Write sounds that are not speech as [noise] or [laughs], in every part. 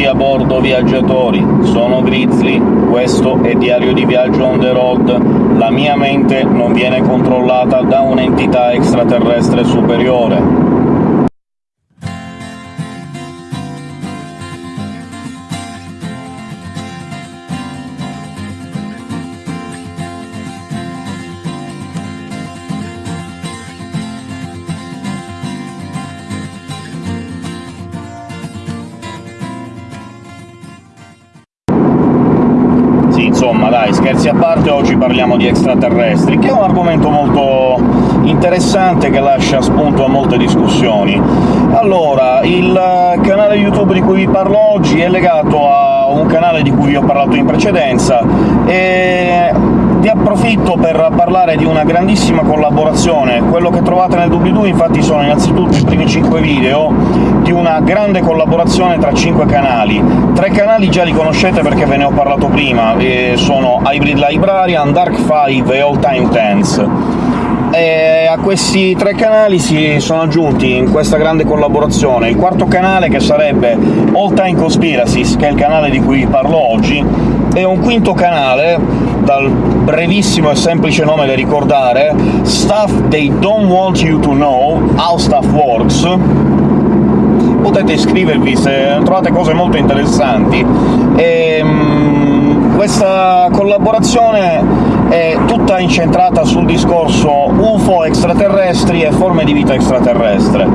tutti a bordo viaggiatori, sono Grizzly, questo è Diario di Viaggio on the road. La mia mente non viene controllata da un'entità extraterrestre superiore. Dai, scherzi a parte, oggi parliamo di extraterrestri, che è un argomento molto interessante che lascia spunto a molte discussioni. Allora, il canale YouTube di cui vi parlo oggi è legato a un canale di cui vi ho parlato in precedenza, e vi approfitto per parlare di una grandissima collaborazione. Quello che trovate nel doobly-doo infatti sono innanzitutto i primi 5 video di una grande collaborazione tra 5 canali. Tre canali già li conoscete perché ve ne ho parlato prima, e sono Hybrid Librarian, Dark 5 e All Time Tense. E a questi tre canali si sono aggiunti in questa grande collaborazione il quarto canale, che sarebbe All Time Conspiracies, che è il canale di cui parlo oggi, e un quinto canale dal brevissimo e semplice nome da ricordare, Stuff They Don't Want You to Know, How Stuff Works, potete iscrivervi se trovate cose molto interessanti. E, um, questa collaborazione è tutta incentrata sul discorso UFO extraterrestri e forme di vita extraterrestre.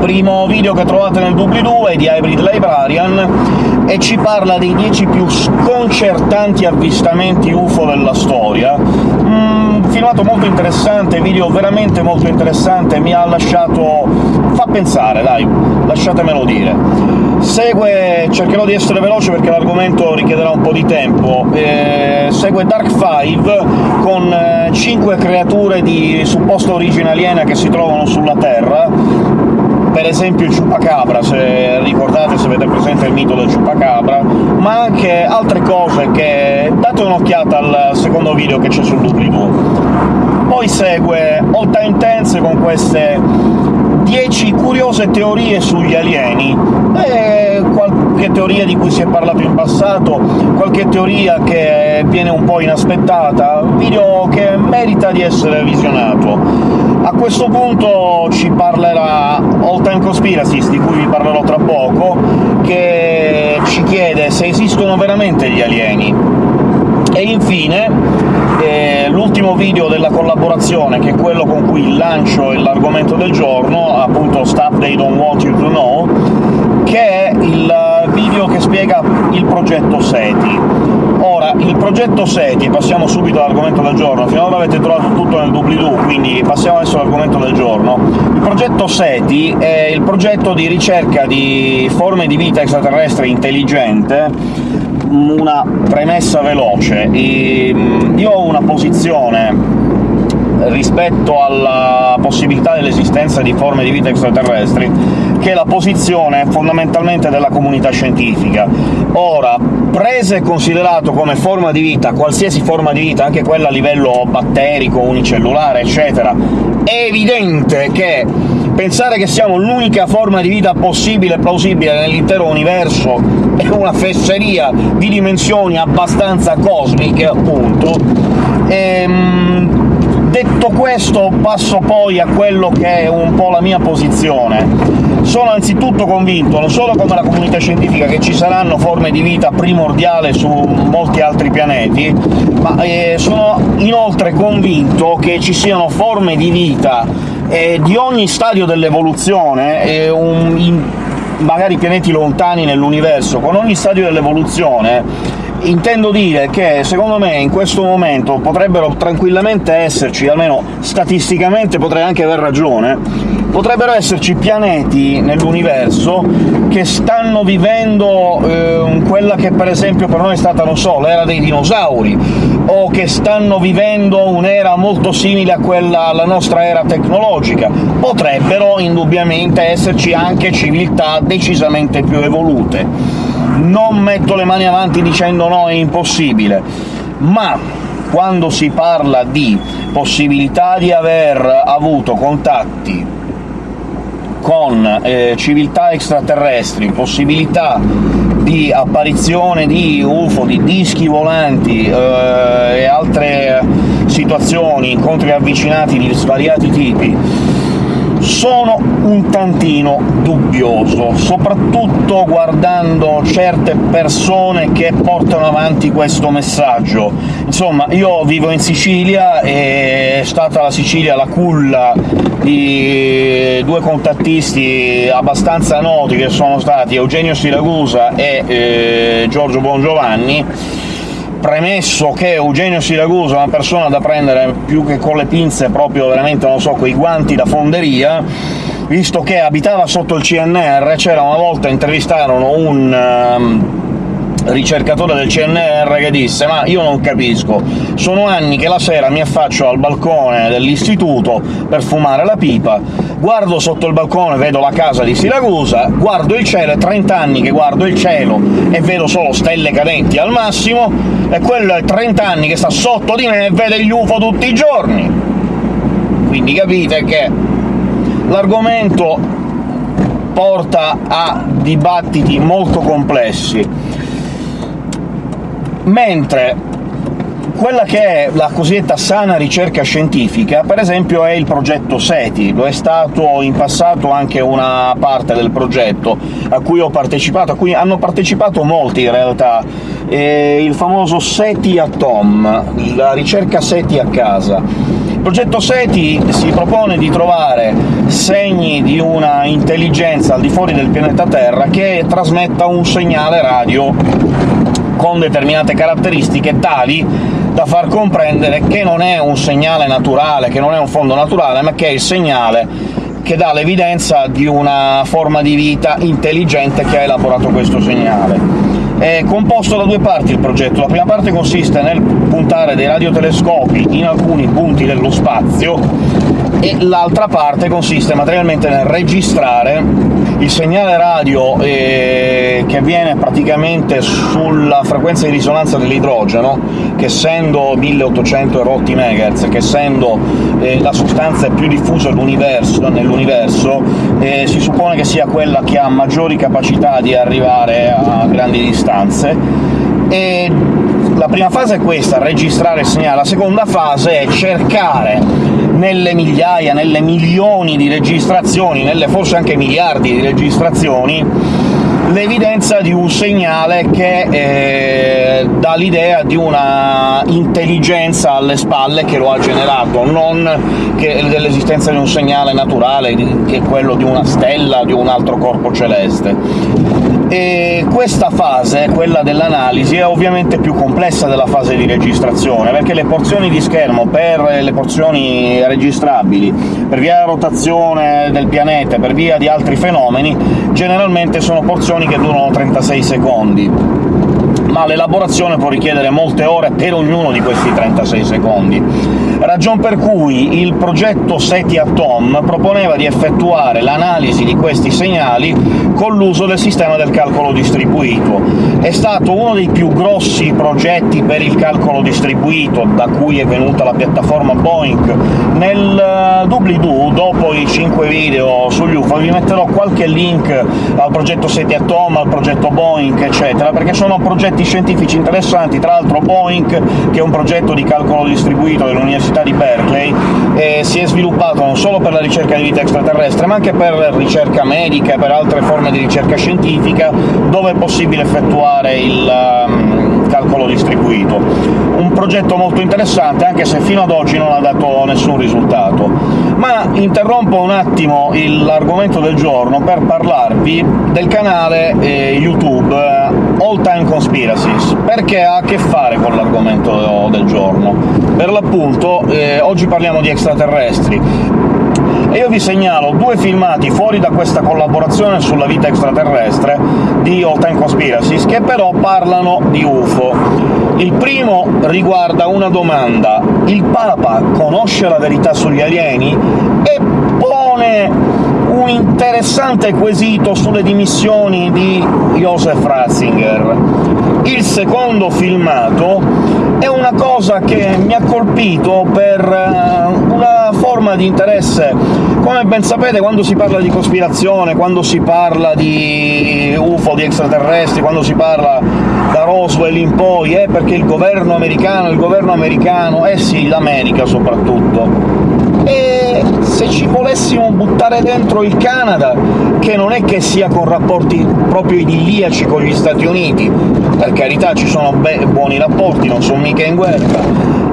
Primo video che trovate nel doobly-doo è di Hybrid Librarian, e ci parla dei 10 più sconcertanti avvistamenti UFO della storia. Mm, filmato molto interessante, video veramente molto interessante, mi ha lasciato... fa pensare, dai, lasciatemelo dire. Segue... cercherò di essere veloce perché l'argomento richiederà un po' di tempo, eh, segue Dark 5 con eh, 5 creature di supposta origine aliena che si trovano sulla Terra, per esempio il Chupacabra, se ricordate, se avete presente il mito del Chupacabra, ma anche altre cose che... date un'occhiata al secondo video che c'è sul doobly-doo. Poi segue All Time Tense con queste 10 curiose teorie sugli alieni, e qualche teoria di cui si è parlato in passato, qualche teoria che viene un po' inaspettata, video che merita di essere visionato. A questo punto ci parlerà All Time Conspiracies, di cui vi parlerò tra poco, che ci chiede se esistono veramente gli alieni. E infine eh, l'ultimo video della collaborazione, che è quello con cui lancio l'argomento del giorno, appunto Stuff They Don't Want You to Know, che è il video che spiega il progetto SETI. Il progetto SETI, passiamo subito all'argomento del giorno, finora avete trovato tutto nel doobly-doo, quindi passiamo adesso all'argomento del giorno. Il progetto SETI è il progetto di ricerca di forme di vita extraterrestre intelligente, una premessa veloce. Io ho una posizione rispetto alla possibilità dell'esistenza di forme di vita extraterrestri, che è la posizione fondamentalmente della comunità scientifica. Ora, preso e considerato come forma di vita qualsiasi forma di vita, anche quella a livello batterico, unicellulare, eccetera, è evidente che pensare che siamo l'unica forma di vita possibile e plausibile nell'intero universo è una fesseria di dimensioni abbastanza cosmiche, appunto. Ehm, Detto questo, passo poi a quello che è un po' la mia posizione. Sono anzitutto convinto, non solo come la comunità scientifica, che ci saranno forme di vita primordiale su molti altri pianeti, ma eh, sono inoltre convinto che ci siano forme di vita eh, di ogni stadio dell'evoluzione, eh, magari pianeti lontani nell'universo, con ogni stadio dell'evoluzione Intendo dire che, secondo me, in questo momento potrebbero tranquillamente esserci, almeno statisticamente potrei anche aver ragione, potrebbero esserci pianeti nell'universo che stanno vivendo eh, quella che per esempio per noi è stata, non so, l'era dei dinosauri, o che stanno vivendo un'era molto simile a quella alla nostra era tecnologica. Potrebbero indubbiamente esserci anche civiltà decisamente più evolute non metto le mani avanti dicendo no, è impossibile, ma quando si parla di possibilità di aver avuto contatti con eh, civiltà extraterrestri, possibilità di apparizione di UFO, di dischi volanti eh, e altre situazioni, incontri avvicinati di svariati tipi, sono un tantino dubbioso, soprattutto guardando certe persone che portano avanti questo messaggio. Insomma, io vivo in Sicilia, e è stata la Sicilia la culla di due contattisti abbastanza noti, che sono stati Eugenio Siragusa e eh, Giorgio Bongiovanni, premesso che Eugenio Siragusa è una persona da prendere più che con le pinze, proprio veramente, non so, quei guanti da fonderia, visto che abitava sotto il CNR, c'era una volta intervistarono un... Um, ricercatore del CNR che disse «Ma io non capisco, sono anni che la sera mi affaccio al balcone dell'istituto per fumare la pipa, guardo sotto il balcone vedo la casa di Siracusa, guardo il cielo, è 30 anni che guardo il cielo e vedo solo stelle cadenti al massimo, e quello è 30 anni che sta sotto di me e vede gli UFO tutti i giorni!» Quindi capite che l'argomento porta a dibattiti molto complessi mentre quella che è la cosiddetta sana ricerca scientifica, per esempio, è il progetto SETI. Lo è stato in passato anche una parte del progetto a cui ho partecipato, a cui hanno partecipato molti in realtà, eh, il famoso SETI Atom, la ricerca SETI a casa. Il progetto SETI si propone di trovare segni di una intelligenza al di fuori del pianeta Terra che trasmetta un segnale radio con determinate caratteristiche tali da far comprendere che non è un segnale naturale, che non è un fondo naturale, ma che è il segnale che dà l'evidenza di una forma di vita intelligente che ha elaborato questo segnale. È composto da due parti il progetto. La prima parte consiste nel puntare dei radiotelescopi in alcuni punti dello spazio, e l'altra parte consiste materialmente nel registrare il segnale radio eh, che avviene praticamente sulla frequenza di risonanza dell'idrogeno, che essendo 1800 erotti MHz, che essendo eh, la sostanza più diffusa nell'universo, eh, si suppone che sia quella che ha maggiori capacità di arrivare a grandi distanze, e la prima fase è questa, registrare il segnale, la seconda fase è cercare nelle migliaia, nelle milioni di registrazioni, nelle forse anche miliardi di registrazioni, l'evidenza di un segnale che eh, dà l'idea di una intelligenza alle spalle che lo ha generato, non dell'esistenza di un segnale naturale, che è quello di una stella, di un altro corpo celeste. E questa fase, quella dell'analisi, è ovviamente più complessa della fase di registrazione, perché le porzioni di schermo per le porzioni registrabili, per via della rotazione del pianeta, per via di altri fenomeni, generalmente sono porzioni che durano 36 secondi. Ma l'elaborazione può richiedere molte ore per ognuno di questi 36 secondi, ragion per cui il progetto SETI Atom proponeva di effettuare l'analisi di questi segnali con l'uso del sistema del calcolo distribuito. È stato uno dei più grossi progetti per il calcolo distribuito, da cui è venuta la piattaforma Boeing. Nel eh, doobly-doo, dopo i 5 video sugli UFO, vi metterò qualche link al progetto SETI Atom, al progetto Boeing, eccetera, perché sono progetti scientifici interessanti, tra l'altro Boeing, che è un progetto di calcolo distribuito dell'Università di Berkeley, eh, si è sviluppato non solo per la ricerca di vita extraterrestre, ma anche per ricerca medica e per altre forme di ricerca scientifica, dove è possibile effettuare il um, calcolo distribuito. Un progetto molto interessante, anche se fino ad oggi non ha dato nessun risultato. Ma interrompo un attimo l'argomento del giorno per parlarvi del canale eh, YouTube All Time Conspiracy, Genesis, perché ha a che fare con l'argomento del giorno. Per l'appunto, eh, oggi parliamo di extraterrestri, e io vi segnalo due filmati fuori da questa collaborazione sulla vita extraterrestre di All Time Conspiracies, che però parlano di UFO. Il primo riguarda una domanda. Il Papa conosce la verità sugli alieni? E pone un interessante quesito sulle dimissioni di Joseph Ratzinger. Il secondo filmato è una cosa che mi ha colpito per eh, una forma di interesse. Come ben sapete, quando si parla di cospirazione, quando si parla di UFO, di extraterrestri, quando si parla da Roswell in poi, è perché il governo americano, il governo americano, eh sì, l'America soprattutto, e se ci volessimo buttare dentro il Canada, che non è che sia con rapporti proprio idilliaci con gli Stati Uniti, per carità ci sono buoni rapporti, non sono mica in guerra,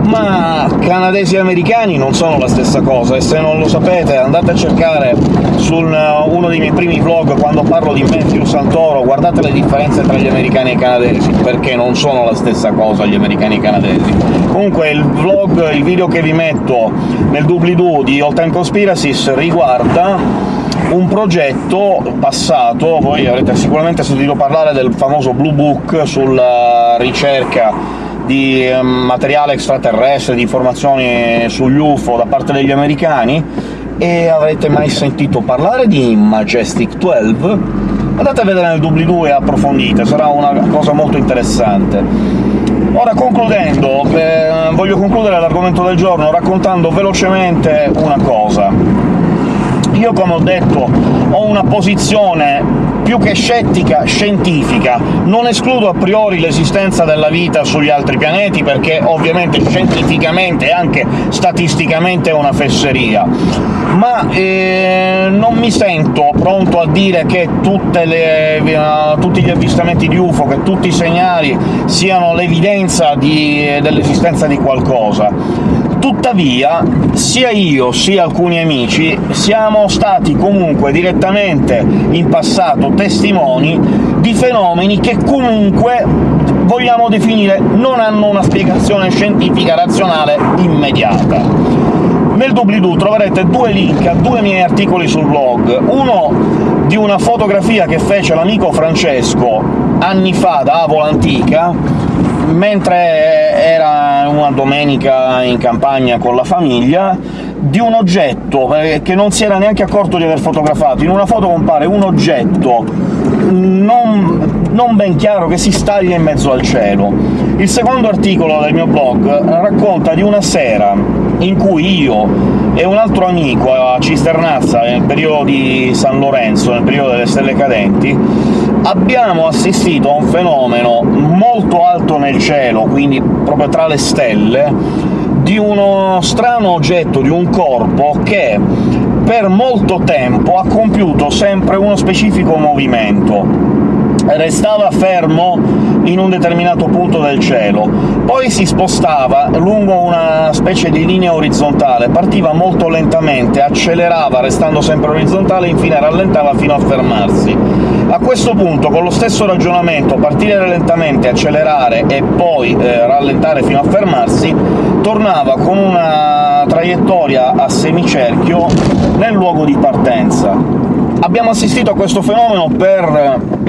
ma canadesi e americani non sono la stessa cosa, e se non lo sapete andate a cercare su uno dei miei primi vlog quando parlo di Matthew Santoro, guardate le differenze tra gli americani e i canadesi, perché non sono la stessa cosa gli americani e i canadesi. Comunque il vlog, il video che vi metto nel doobly-doo di All Time Conspiracies riguarda un progetto passato, voi avrete sicuramente sentito parlare del famoso Blue Book sulla ricerca di ehm, materiale extraterrestre, di informazioni sugli UFO da parte degli americani, e avrete mai sentito parlare di Majestic 12? Andate a vedere nel doobly-doo e approfondite, sarà una cosa molto interessante. Ora, concludendo, eh, voglio concludere l'argomento del giorno raccontando velocemente una cosa. Io, come ho detto, ho una posizione più che scettica, scientifica. Non escludo a priori l'esistenza della vita sugli altri pianeti, perché ovviamente scientificamente e anche statisticamente è una fesseria, ma eh, non mi sento pronto a dire che le, uh, tutti gli avvistamenti di UFO, che tutti i segnali siano l'evidenza dell'esistenza di qualcosa Tuttavia, sia io sia alcuni amici siamo stati comunque direttamente in passato testimoni di fenomeni che comunque vogliamo definire non hanno una spiegazione scientifica razionale immediata. Nel doobly-doo troverete due link a due miei articoli sul blog, uno di una fotografia che fece l'amico Francesco anni fa da Avola Antica, mentre era una domenica in campagna con la famiglia, di un oggetto eh, che non si era neanche accorto di aver fotografato. In una foto compare un oggetto non, non ben chiaro che si staglia in mezzo al cielo. Il secondo articolo del mio blog racconta di una sera in cui io e un altro amico a Cisternazza, nel periodo di San Lorenzo, nel periodo delle stelle cadenti, abbiamo assistito a un fenomeno molto alto nel cielo, quindi proprio tra le stelle, di uno strano oggetto, di un corpo che per molto tempo ha compiuto sempre uno specifico movimento. Restava fermo in un determinato punto del cielo, poi si spostava lungo una specie di linea orizzontale, partiva molto lentamente, accelerava restando sempre orizzontale, infine rallentava fino a fermarsi. A questo punto, con lo stesso ragionamento, partire lentamente, accelerare e poi eh, rallentare fino a fermarsi, tornava con una traiettoria a semicerchio nel luogo di partenza. Abbiamo assistito a questo fenomeno per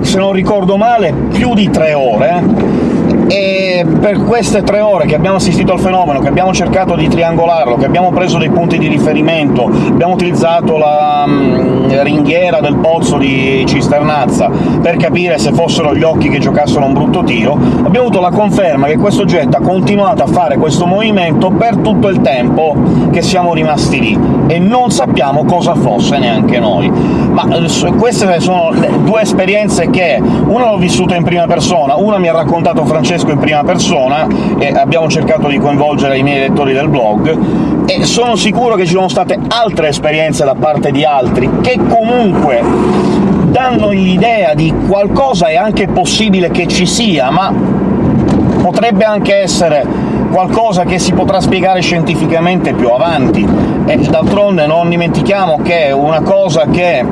se non ricordo male, più di tre ore, e per queste tre ore che abbiamo assistito al fenomeno, che abbiamo cercato di triangolarlo, che abbiamo preso dei punti di riferimento, abbiamo utilizzato la um, ringhiera del pozzo di Cisternazza per capire se fossero gli occhi che giocassero un brutto tiro, abbiamo avuto la conferma che questo oggetto ha continuato a fare questo movimento per tutto il tempo che siamo rimasti lì, e non sappiamo cosa fosse neanche noi. Ma eh, queste sono due esperienze che una l'ho vissuta in prima persona, una mi ha raccontato Francesco Francesco in prima persona, e abbiamo cercato di coinvolgere i miei lettori del blog, e sono sicuro che ci sono state altre esperienze da parte di altri, che comunque danno l'idea di qualcosa è anche possibile che ci sia, ma potrebbe anche essere qualcosa che si potrà spiegare scientificamente più avanti. E d'altronde non dimentichiamo che una cosa che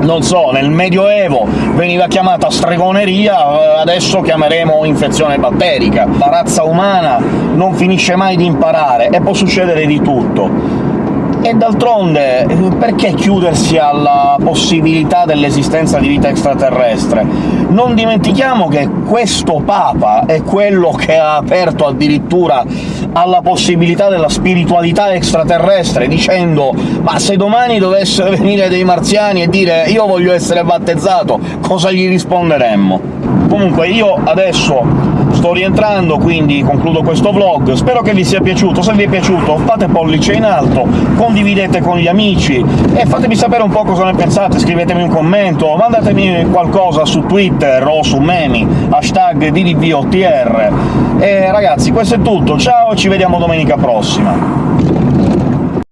non so, nel Medioevo veniva chiamata stregoneria, eh, adesso chiameremo infezione batterica. La razza umana non finisce mai di imparare, e può succedere di tutto. E d'altronde, perché chiudersi alla possibilità dell'esistenza di vita extraterrestre? Non dimentichiamo che questo Papa è quello che ha aperto addirittura alla possibilità della spiritualità extraterrestre, dicendo «ma se domani dovessero [laughs] venire dei marziani e dire «io voglio essere battezzato», cosa gli risponderemmo?» Comunque io adesso sto rientrando, quindi concludo questo vlog. Spero che vi sia piaciuto. Se vi è piaciuto fate pollice in alto, condividete con gli amici e fatemi sapere un po' cosa ne pensate, scrivetemi un commento, mandatemi qualcosa su Twitter o su Memi, hashtag DDVOTR. E ragazzi, questo è tutto, ciao, ci vediamo domenica prossima!